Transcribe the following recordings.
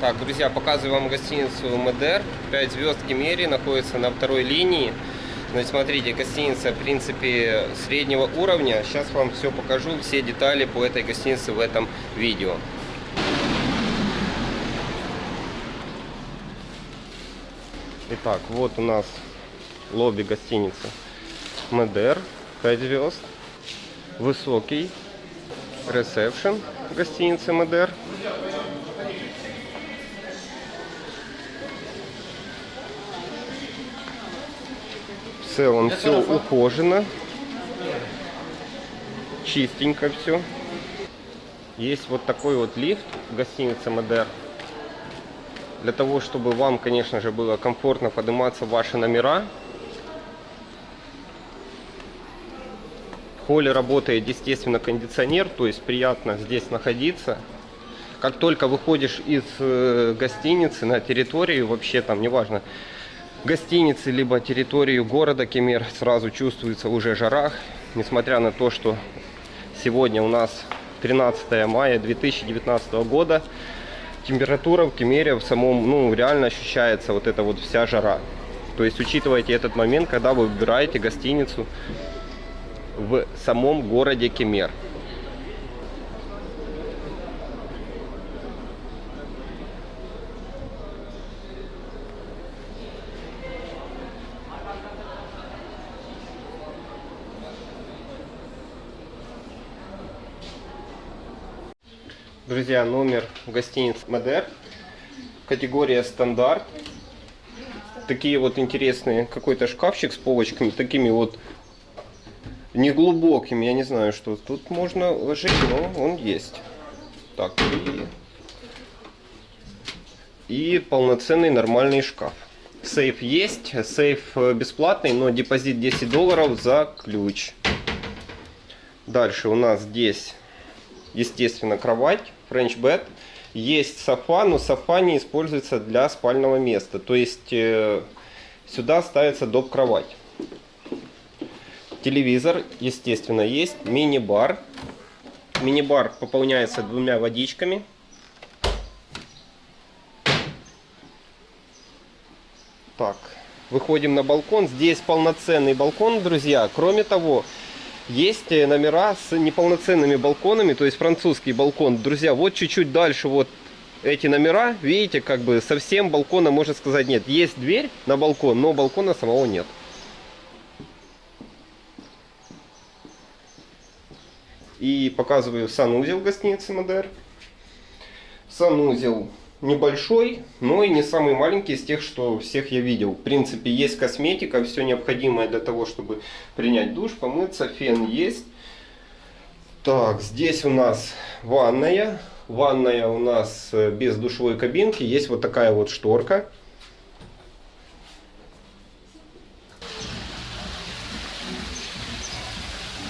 Так, друзья, показываю вам гостиницу МДР. 5 звезд Кемери находится на второй линии. Значит, смотрите, гостиница, в принципе, среднего уровня. Сейчас вам все покажу, все детали по этой гостинице в этом видео. Итак, вот у нас лобби гостиницы МДР, 5 звезд. Высокий ресепшн гостиницы МДР. Целом все ухожено. Чистенько все. Есть вот такой вот лифт в гостинице МДР. Для того, чтобы вам, конечно же, было комфортно подниматься в ваши номера. В холле работает, естественно, кондиционер, то есть приятно здесь находиться. Как только выходишь из э, гостиницы на территорию, вообще там, неважно, гостиницы, либо территорию города Кемер, сразу чувствуется уже жарах. Несмотря на то, что сегодня у нас 13 мая 2019 года, температура в Кемере в самом, ну, реально ощущается вот эта вот вся жара. То есть учитывайте этот момент, когда вы выбираете гостиницу в самом городе Кемер. Друзья, номер гостиниц Мадер. Категория стандарт. Такие вот интересные, какой-то шкафчик с полочками, такими вот неглубокими. Я не знаю, что тут можно ложить, но он есть. Так, и, и полноценный нормальный шкаф. Сейф есть, сейф бесплатный, но депозит 10 долларов за ключ. Дальше у нас здесь естественно, кровать, French bed. Есть софа, но софа не используется для спального места. То есть э, сюда ставится доп. кровать. Телевизор, естественно, есть. Мини-бар. Мини-бар пополняется двумя водичками. Так, выходим на балкон. Здесь полноценный балкон, друзья. Кроме того, есть э, номера с неполноценными балконами, то есть французский балкон. Друзья, вот чуть-чуть дальше вот эти номера, видите, как бы совсем балкона, можно сказать, нет. Есть дверь на балкон, но балкона самого нет. И показываю санузел гостиницы Модер. Санузел небольшой, но и не самый маленький из тех, что всех я видел. В принципе, есть косметика, все необходимое для того, чтобы принять душ, помыться, фен есть. Так, здесь у нас ванная. Ванная у нас э, без душевой кабинки. Есть вот такая вот шторка.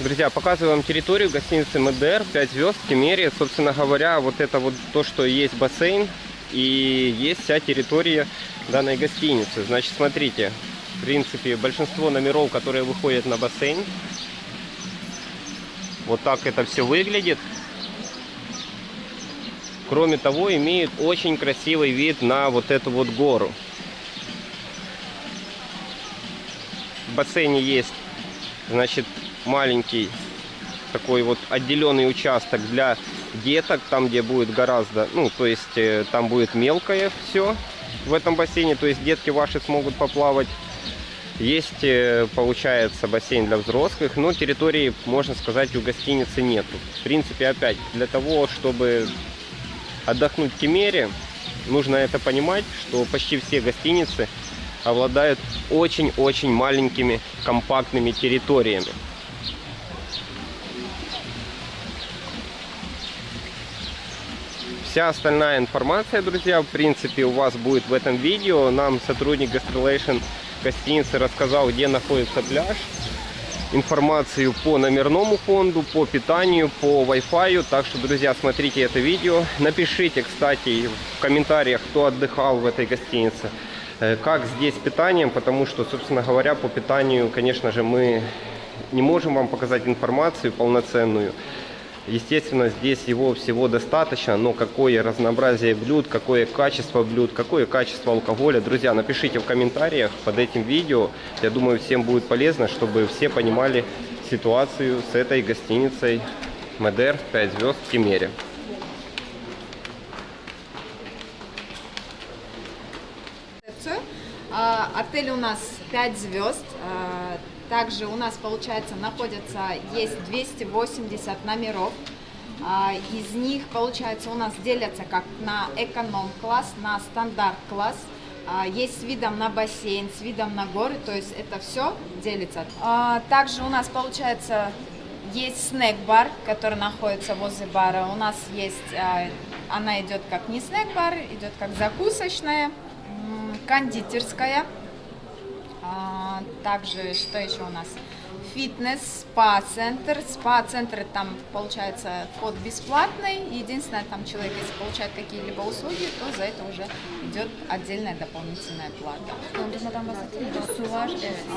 Друзья, показываю вам территорию гостиницы МДР, 5 звезд, Кемерия. Собственно говоря, вот это вот то, что есть бассейн, и есть вся территория данной гостиницы. Значит, смотрите, в принципе, большинство номеров, которые выходят на бассейн, вот так это все выглядит. Кроме того, имеет очень красивый вид на вот эту вот гору. В бассейне есть, значит, маленький такой вот отделенный участок для деток, там где будет гораздо, ну, то есть э, там будет мелкое все в этом бассейне, то есть детки ваши смогут поплавать. Есть, э, получается, бассейн для взрослых, но территории, можно сказать, у гостиницы нету. В принципе, опять, для того, чтобы отдохнуть в Кемере, нужно это понимать, что почти все гостиницы обладают очень-очень маленькими компактными территориями. Вся остальная информация, друзья, в принципе, у вас будет в этом видео. Нам сотрудник Gastrolation гостиницы рассказал, где находится пляж. Информацию по номерному фонду, по питанию, по Wi-Fi. Так что, друзья, смотрите это видео. Напишите, кстати, в комментариях, кто отдыхал в этой гостинице. Э, как здесь питанием, потому что, собственно говоря, по питанию, конечно же, мы не можем вам показать информацию полноценную. Естественно, здесь его всего достаточно, но какое разнообразие блюд, какое качество блюд, какое качество алкоголя. Друзья, напишите в комментариях под этим видео. Я думаю, всем будет полезно, чтобы все понимали ситуацию с этой гостиницей Медер 5 звезд в Кемере. А, Отель у нас 5 звезд. Также у нас, получается, находится, есть 280 номеров. А, Из них, получается, у нас делятся как на эконом-класс, на стандарт-класс. А, Есть с видом на бассейн, с видом на горы, то есть это все делится. А, Также у нас, получается, есть снэк-бар, который находится возле бара. У нас есть, она идет как не снэк-бар, идет как закусочная, кондитерская. А, Также, что еще у нас? Фитнес, спа-центр. Спа-центр, там, получается, вход бесплатный. Единственное, там человек, если получает какие-либо услуги, то за это уже идет отдельная дополнительная плата.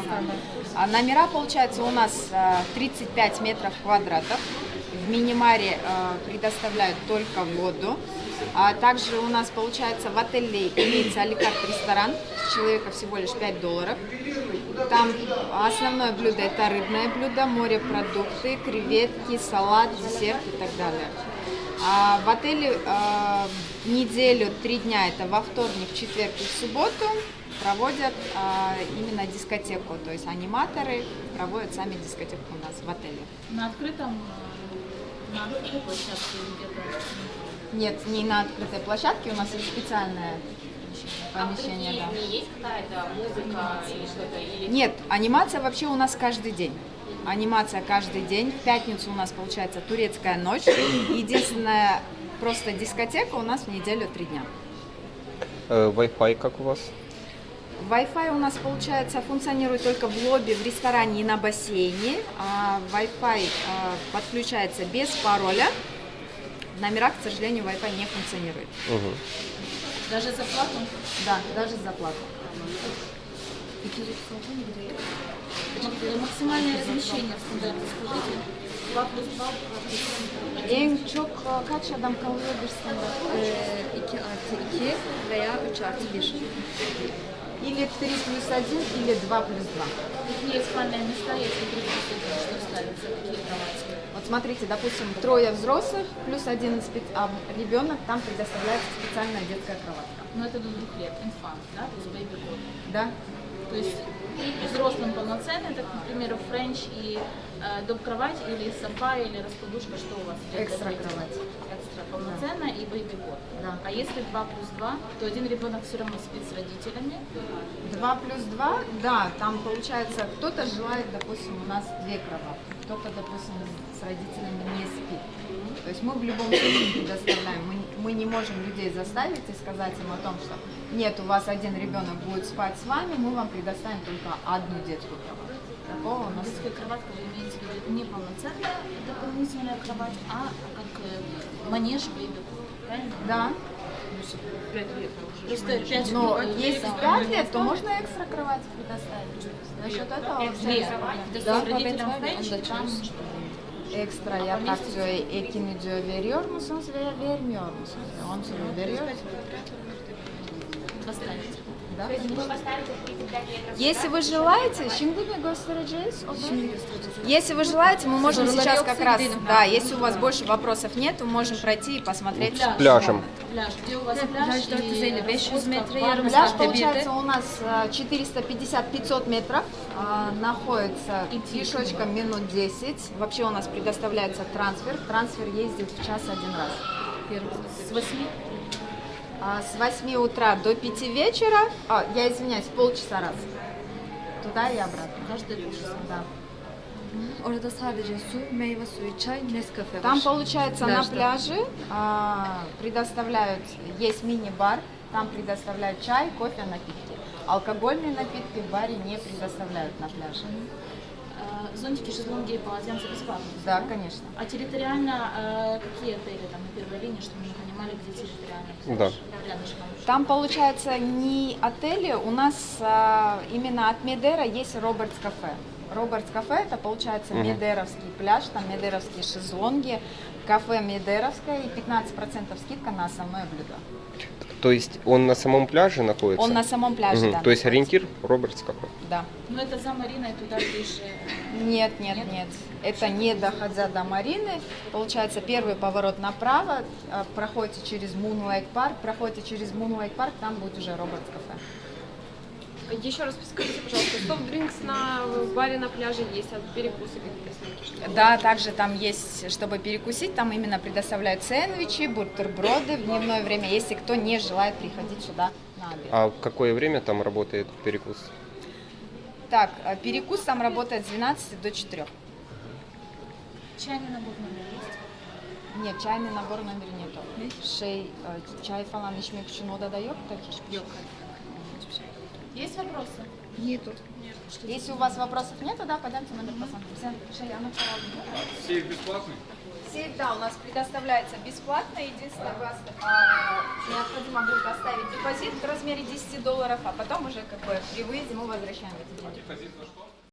Standart. А номера, получается, у нас а, 35 метров квадратов. В мини-маре а, предоставляют только воду. А также у нас, получается, в отеле имеется аликарт ресторан. С человека всего лишь 5 долларов. Там основное блюдо это рыбное блюдо, морепродукты, креветки, салат, десерт и так далее. А в отеле а, неделю, три дня, это во вторник, четверг и в субботу, проводят а, именно дискотеку. То есть аниматоры проводят сами дискотеку у нас в отеле. На открытом, э, на открытой площадке где-то. Нет, не на открытой площадке, у нас есть специальное помещение. да. не есть какая-то музыка или что-то? Или Нет, анимация вообще у нас каждый день. Анимация каждый день. В пятницу у нас получается турецкая ночь. Единственная просто дискотека у нас в неделю три дня. Э, Wi-Fi как у вас? Wi-Fi у нас, получается, функционирует только в лобби, в ресторане и на бассейне. А Wi-Fi а, подключается без пароля. В номерах, к сожалению, Wi-Fi не функционирует. Мгм. Даже за плату? Да, даже за плату. Мак- Максимальное размещение в стандарте, скажите. 2 плюс 2, 2 плюс En çok kaç adam kalıyor bir standart? 2 artı 2 veya 3 artı 1. Или 3 плюс 1, или 2 плюс 2. Какие спальные места, если 3 плюс 1, что ставится, какие смотрите, допустим, трое взрослых плюс один спе- а, ребенок, там предоставляется специальная детская кроватка. Ну, это до двух лет, infant, да, то есть baby cot. Да? То есть и взрослым полноценный, так, например, French и э, доп-кровать или софа или раскладушка, что у вас? Экстра кровать. Экстра полноценная и baby cot. Да. А если 2 плюс 2, то один ребенок все равно спит с родителями, 2 плюс 2, да, там получается, кто-то желает, допустим, у нас две кроватки, кто-то, допустим, с родителями не спит. То есть мы в любом случае предоставляем, мы, мы не можем людей заставить и сказать им о том, что нет, у вас один ребенок будет спать с вами, мы вам предоставим только одну детскую кровать. Такого у нас детская кроватка, вы имеете в виду не полноценная дополнительная кровать, а как э, манеж cot, правильно? Да, Просто 5 но если 5 лет, то можно экстра кровать предоставить. За счет этого Две. Да. Френч, и там Ekstra yatak diyor, ekini diyor veriyor musunuz veya vermiyor musunuz? Он тебе veriyor. достанете. Да? вы поставите 35 метров Если вы желаете? Если вы желаете, мы можем сейчас как раз, да, если у вас больше вопросов нет, мы можем пройти и посмотреть. Пляж. Пляжем. Пляж, где у вас пляж? Пляж 450-500 метров, ярым Пляж сағатта получается у нас э, 450-500 метров, а, находится Идти. пешочком минут 10. Вообще у нас предоставляется трансфер, трансфер ездит в час один раз. С 8 А, С 8 утра до 5 вечера, а, я извиняюсь, полчаса раз. Туда и обратно. каждый полчаса. Да. Orada sadece su, meyve suyu, çay, Nescafe Там получается на пляже а, предоставляют, есть мини-бар, там предоставляют чай, кофе, напитки. Алкогольные напитки в баре не предоставляют на пляже. Э, Зонтики, шезлонги и полотенца бесплатно. Да, конечно. А территориально э, какие отели там на первой линии, чтобы мы понимали, где территориально? Да. Рядышком. Там получается не отели, у нас а, именно от Медера есть Робертс кафе. Робертс кафе это получается. Медеровский пляж, там Медеровские шезлонги, кафе Медеровское и 15% скидка на основное блюдо. То есть он на самом пляже находится? Он на самом пляже, Мгм. да. То есть ориентир Robert's кафе. Да. Но это за Мариной туда ближе. Нет, нет, нет. Это не доходя до Марины. Получается, первый поворот направо, а, проходите через Moonlight Парк, проходите через Moonlight Парк, там будет уже Robert's кафе. Еще раз скажите, пожалуйста, soft drinks на баре на пляже есть, а перекусы какие-то? Да, также там есть, чтобы перекусить, там именно предоставляют сэндвичи, бутерброды в дневное время, если кто не желает приходить сюда на обед. А в какое время там работает перекус? Так, а перекус там работает с 12 до 4. Чайный набор номер есть? Нет, чайный набор номер нету. E, çay falan içmek için odada yok da hiçbir şey. Есть вопросы? Нету. Если у вас вопросов нет, да, пойдемте номер Şey, она Сейф бесплатный? Сейф, да, у нас предоставляется бесплатно. Единственное, вас а, необходимо будет оставить депозит в размере 10 долларов, а потом уже как бы при выезде мы возвращаем эти деньги. Депозит на что?